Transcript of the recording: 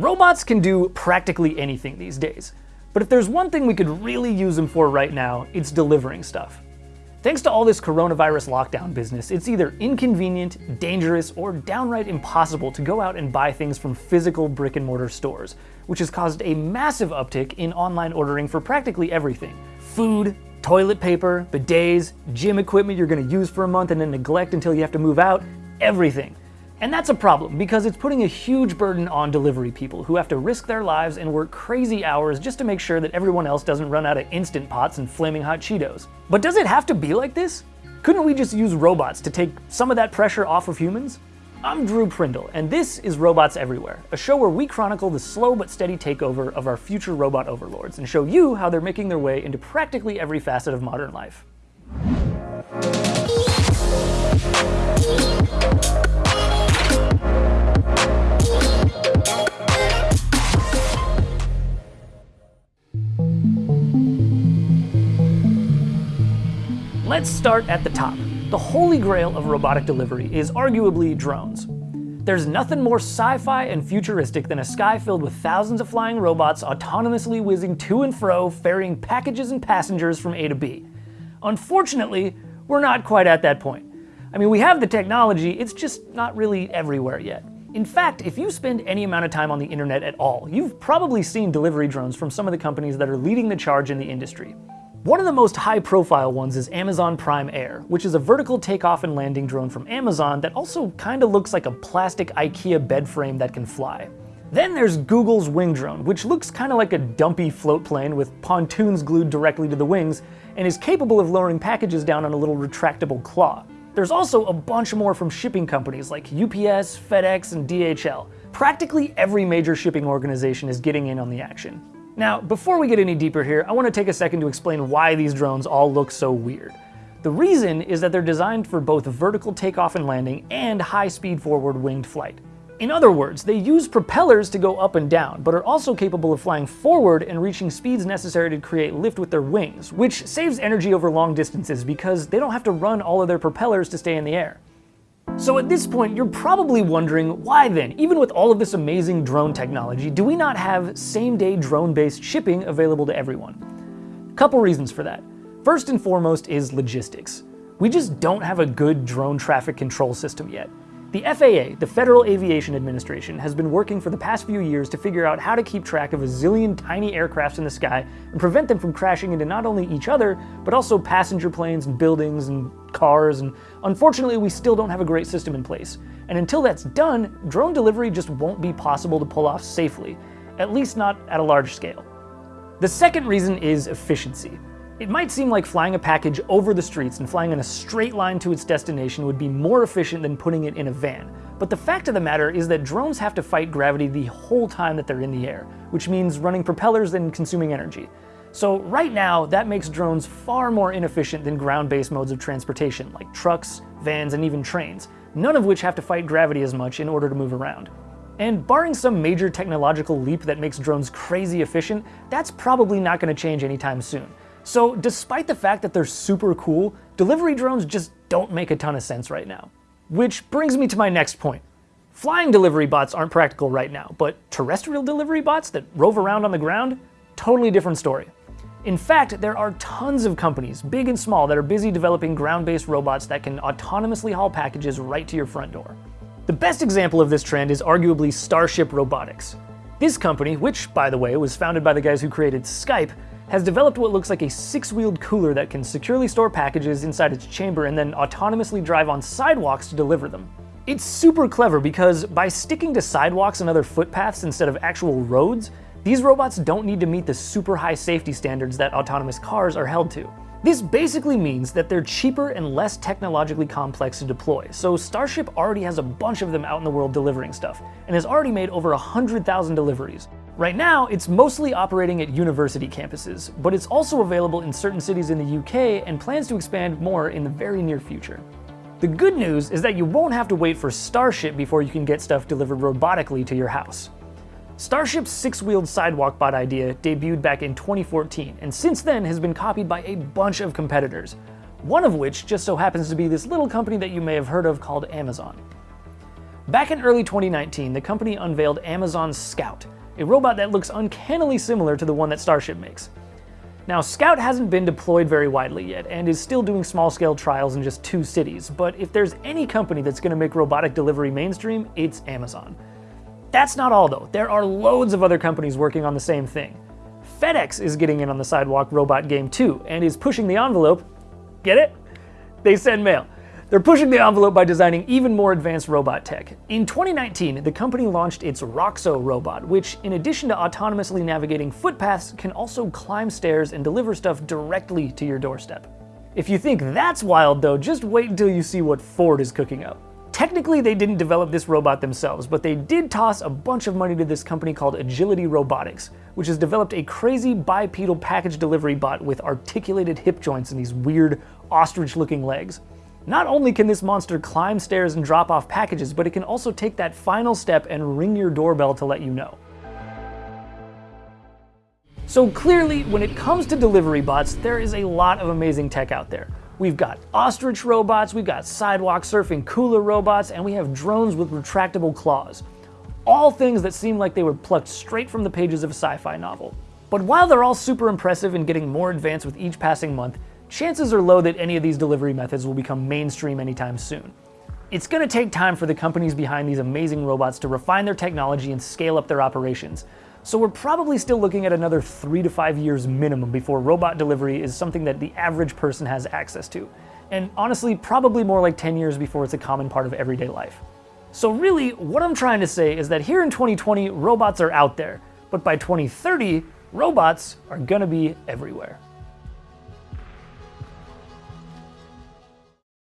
Robots can do practically anything these days, but if there's one thing we could really use them for right now, it's delivering stuff. Thanks to all this coronavirus lockdown business, it's either inconvenient, dangerous, or downright impossible to go out and buy things from physical brick and mortar stores, which has caused a massive uptick in online ordering for practically everything. Food, toilet paper, bidets, gym equipment you're gonna use for a month and then neglect until you have to move out, everything. And that's a problem because it's putting a huge burden on delivery people who have to risk their lives and work crazy hours just to make sure that everyone else doesn't run out of Instant Pots and Flaming Hot Cheetos. But does it have to be like this? Couldn't we just use robots to take some of that pressure off of humans? I'm Drew Prindle, and this is Robots Everywhere, a show where we chronicle the slow but steady takeover of our future robot overlords and show you how they're making their way into practically every facet of modern life. Let's start at the top. The holy grail of robotic delivery is arguably drones. There's nothing more sci-fi and futuristic than a sky filled with thousands of flying robots autonomously whizzing to and fro, ferrying packages and passengers from A to B. Unfortunately, we're not quite at that point. I mean, we have the technology, it's just not really everywhere yet. In fact, if you spend any amount of time on the internet at all, you've probably seen delivery drones from some of the companies that are leading the charge in the industry. One of the most high-profile ones is Amazon Prime Air, which is a vertical takeoff and landing drone from Amazon that also kinda looks like a plastic IKEA bed frame that can fly. Then there's Google's Wing Drone, which looks kinda like a dumpy float plane with pontoons glued directly to the wings, and is capable of lowering packages down on a little retractable claw. There's also a bunch more from shipping companies like UPS, FedEx, and DHL. Practically every major shipping organization is getting in on the action. Now, before we get any deeper here, I want to take a second to explain why these drones all look so weird. The reason is that they're designed for both vertical takeoff and landing and high-speed forward winged flight. In other words, they use propellers to go up and down, but are also capable of flying forward and reaching speeds necessary to create lift with their wings, which saves energy over long distances because they don't have to run all of their propellers to stay in the air. So at this point, you're probably wondering, why then, even with all of this amazing drone technology, do we not have same-day drone-based shipping available to everyone? Couple reasons for that. First and foremost is logistics. We just don't have a good drone traffic control system yet. The FAA, the Federal Aviation Administration, has been working for the past few years to figure out how to keep track of a zillion tiny aircrafts in the sky and prevent them from crashing into not only each other, but also passenger planes and buildings and cars, and unfortunately we still don't have a great system in place. And until that's done, drone delivery just won't be possible to pull off safely, at least not at a large scale. The second reason is efficiency. It might seem like flying a package over the streets and flying in a straight line to its destination would be more efficient than putting it in a van. But the fact of the matter is that drones have to fight gravity the whole time that they're in the air, which means running propellers and consuming energy. So right now, that makes drones far more inefficient than ground-based modes of transportation, like trucks, vans, and even trains, none of which have to fight gravity as much in order to move around. And barring some major technological leap that makes drones crazy efficient, that's probably not going to change anytime soon. So despite the fact that they're super cool, delivery drones just don't make a ton of sense right now. Which brings me to my next point. Flying delivery bots aren't practical right now, but terrestrial delivery bots that rove around on the ground? Totally different story. In fact, there are tons of companies, big and small, that are busy developing ground-based robots that can autonomously haul packages right to your front door. The best example of this trend is arguably Starship Robotics. This company, which, by the way, was founded by the guys who created Skype, has developed what looks like a six-wheeled cooler that can securely store packages inside its chamber and then autonomously drive on sidewalks to deliver them. It's super clever because by sticking to sidewalks and other footpaths instead of actual roads, these robots don't need to meet the super high safety standards that autonomous cars are held to. This basically means that they're cheaper and less technologically complex to deploy, so Starship already has a bunch of them out in the world delivering stuff, and has already made over 100,000 deliveries, Right now, it's mostly operating at university campuses, but it's also available in certain cities in the UK and plans to expand more in the very near future. The good news is that you won't have to wait for Starship before you can get stuff delivered robotically to your house. Starship's six-wheeled sidewalk bot idea debuted back in 2014, and since then has been copied by a bunch of competitors, one of which just so happens to be this little company that you may have heard of called Amazon. Back in early 2019, the company unveiled Amazon Scout, a robot that looks uncannily similar to the one that Starship makes. Now, Scout hasn't been deployed very widely yet, and is still doing small-scale trials in just two cities, but if there's any company that's going to make robotic delivery mainstream, it's Amazon. That's not all though, there are loads of other companies working on the same thing. FedEx is getting in on the sidewalk robot game too, and is pushing the envelope. Get it? They send mail. They're pushing the envelope by designing even more advanced robot tech. In 2019, the company launched its Roxo robot, which, in addition to autonomously navigating footpaths, can also climb stairs and deliver stuff directly to your doorstep. If you think that's wild though, just wait until you see what Ford is cooking up. Technically, they didn't develop this robot themselves, but they did toss a bunch of money to this company called Agility Robotics, which has developed a crazy bipedal package delivery bot with articulated hip joints and these weird ostrich-looking legs. Not only can this monster climb stairs and drop off packages, but it can also take that final step and ring your doorbell to let you know. So clearly, when it comes to delivery bots, there is a lot of amazing tech out there. We've got ostrich robots, we've got sidewalk surfing cooler robots, and we have drones with retractable claws. All things that seem like they were plucked straight from the pages of a sci-fi novel. But while they're all super impressive and getting more advanced with each passing month, chances are low that any of these delivery methods will become mainstream anytime soon. It's going to take time for the companies behind these amazing robots to refine their technology and scale up their operations, so we're probably still looking at another three to five years minimum before robot delivery is something that the average person has access to. And honestly, probably more like 10 years before it's a common part of everyday life. So really, what I'm trying to say is that here in 2020, robots are out there, but by 2030, robots are gonna be everywhere.